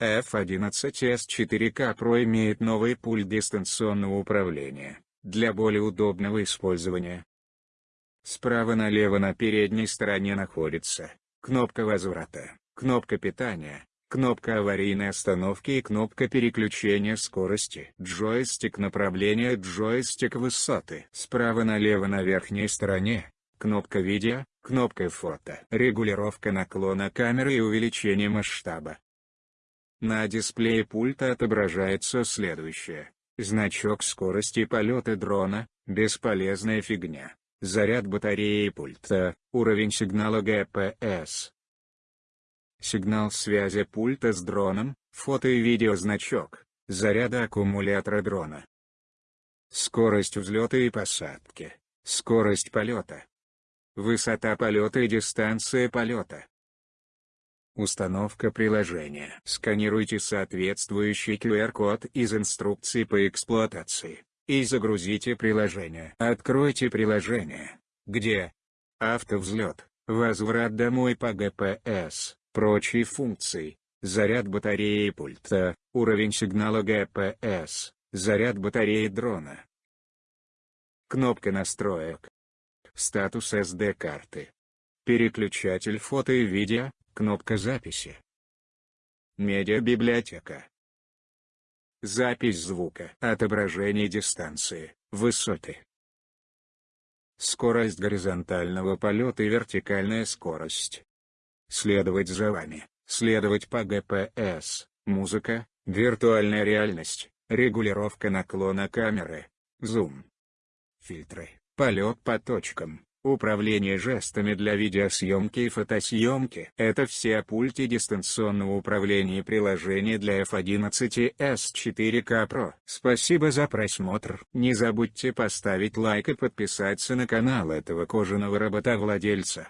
F11s 4K Pro имеет новый пульт дистанционного управления, для более удобного использования. Справа налево на передней стороне находится кнопка возврата, кнопка питания, кнопка аварийной остановки и кнопка переключения скорости. Джойстик направления Джойстик высоты. Справа налево на верхней стороне, кнопка видео, кнопка фото. Регулировка наклона камеры и увеличение масштаба. На дисплее пульта отображается следующее. Значок скорости полета дрона, бесполезная фигня. Заряд батареи пульта, уровень сигнала GPS. Сигнал связи пульта с дроном, фото и видео значок, заряда аккумулятора дрона. Скорость взлета и посадки, скорость полета. Высота полета и дистанция полета. Установка приложения. Сканируйте соответствующий QR-код из инструкции по эксплуатации, и загрузите приложение. Откройте приложение. Где? Автовзлет, возврат домой по GPS, прочие функции, заряд батареи пульта, уровень сигнала GPS, заряд батареи дрона. Кнопка настроек. Статус SD-карты. Переключатель фото и видео, Кнопка записи. Медиабиблиотека. Запись звука. Отображение дистанции, высоты. Скорость горизонтального полета и вертикальная скорость. Следовать за вами, следовать по ГПС, музыка, виртуальная реальность, регулировка наклона камеры, зум. Фильтры, полет по точкам, Управление жестами для видеосъемки и фотосъемки – это все о пульте дистанционного управления приложения для F11s 4K Pro. Спасибо за просмотр. Не забудьте поставить лайк и подписаться на канал этого кожаного робота-владельца.